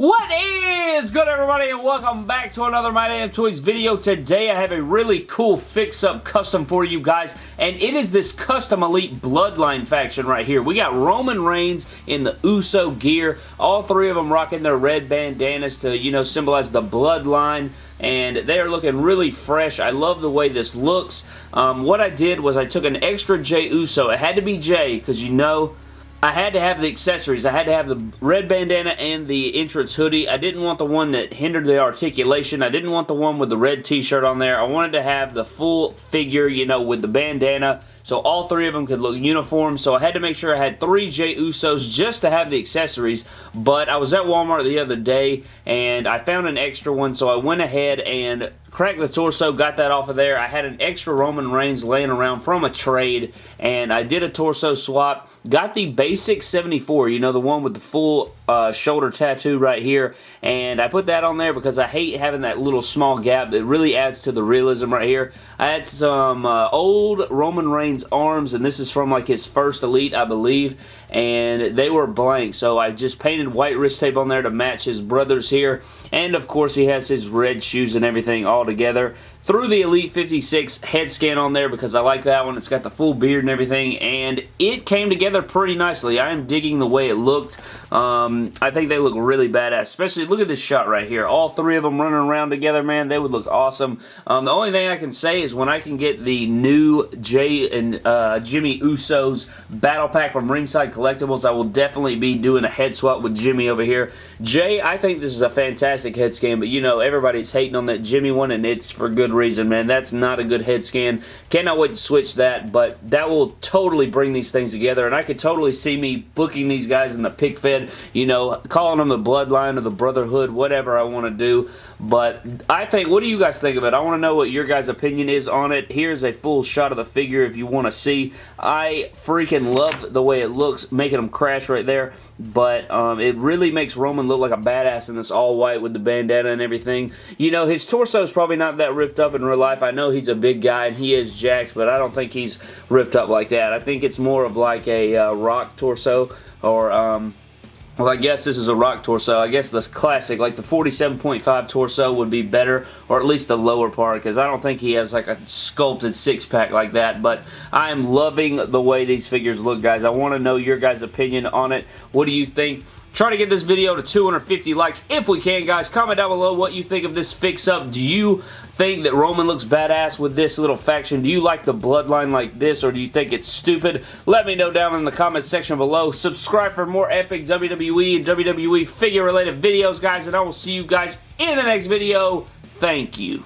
What is good everybody and welcome back to another My Damn Toys video. Today I have a really cool fix-up custom for you guys and it is this custom Elite Bloodline faction right here. We got Roman Reigns in the Uso gear. All three of them rocking their red bandanas to, you know, symbolize the Bloodline and they are looking really fresh. I love the way this looks. Um, what I did was I took an extra Jey Uso. It had to be Jey because you know I had to have the accessories. I had to have the red bandana and the entrance hoodie. I didn't want the one that hindered the articulation. I didn't want the one with the red t-shirt on there. I wanted to have the full figure, you know, with the bandana so all three of them could look uniform. So I had to make sure I had three Jey Usos just to have the accessories. But I was at Walmart the other day and I found an extra one. So I went ahead and cracked the torso, got that off of there. I had an extra Roman Reigns laying around from a trade and I did a torso swap. Got the basic 74, you know, the one with the full uh, shoulder tattoo right here. And I put that on there because I hate having that little small gap. It really adds to the realism right here. I had some uh, old Roman Reigns arms, and this is from like his first Elite, I believe, and they were blank. So I just painted white wrist tape on there to match his brothers here. And of course, he has his red shoes and everything together threw the Elite 56 head scan on there because I like that one. It's got the full beard and everything, and it came together pretty nicely. I am digging the way it looked. Um, I think they look really badass, especially look at this shot right here. All three of them running around together, man, they would look awesome. Um, the only thing I can say is when I can get the new Jey and uh, Jimmy Uso's battle pack from Ringside Collectibles, I will definitely be doing a head swap with Jimmy over here. Jey, I think this is a fantastic head scan, but you know, everybody's hating on that Jimmy one, and it's for good reason, man. That's not a good head scan. Cannot wait to switch that, but that will totally bring these things together, and I could totally see me booking these guys in the pic fed, you know, calling them the bloodline or the brotherhood, whatever I want to do. But I think, what do you guys think of it? I want to know what your guys' opinion is on it. Here's a full shot of the figure if you want to see. I freaking love the way it looks, making them crash right there. But um, it really makes Roman look like a badass in this all white with the bandana and everything. You know, his torso is probably not that ripped up in real life. I know he's a big guy and he is jacked, but I don't think he's ripped up like that. I think it's more of like a uh, rock torso or... Um, well, I guess this is a rock torso. I guess the classic, like the 47.5 torso would be better, or at least the lower part, because I don't think he has like a sculpted six-pack like that, but I am loving the way these figures look, guys. I want to know your guys' opinion on it. What do you think? Try to get this video to 250 likes if we can, guys. Comment down below what you think of this fix-up. Do you think that Roman looks badass with this little faction? Do you like the bloodline like this, or do you think it's stupid? Let me know down in the comment section below. Subscribe for more epic WWE and WWE figure-related videos, guys, and I will see you guys in the next video. Thank you.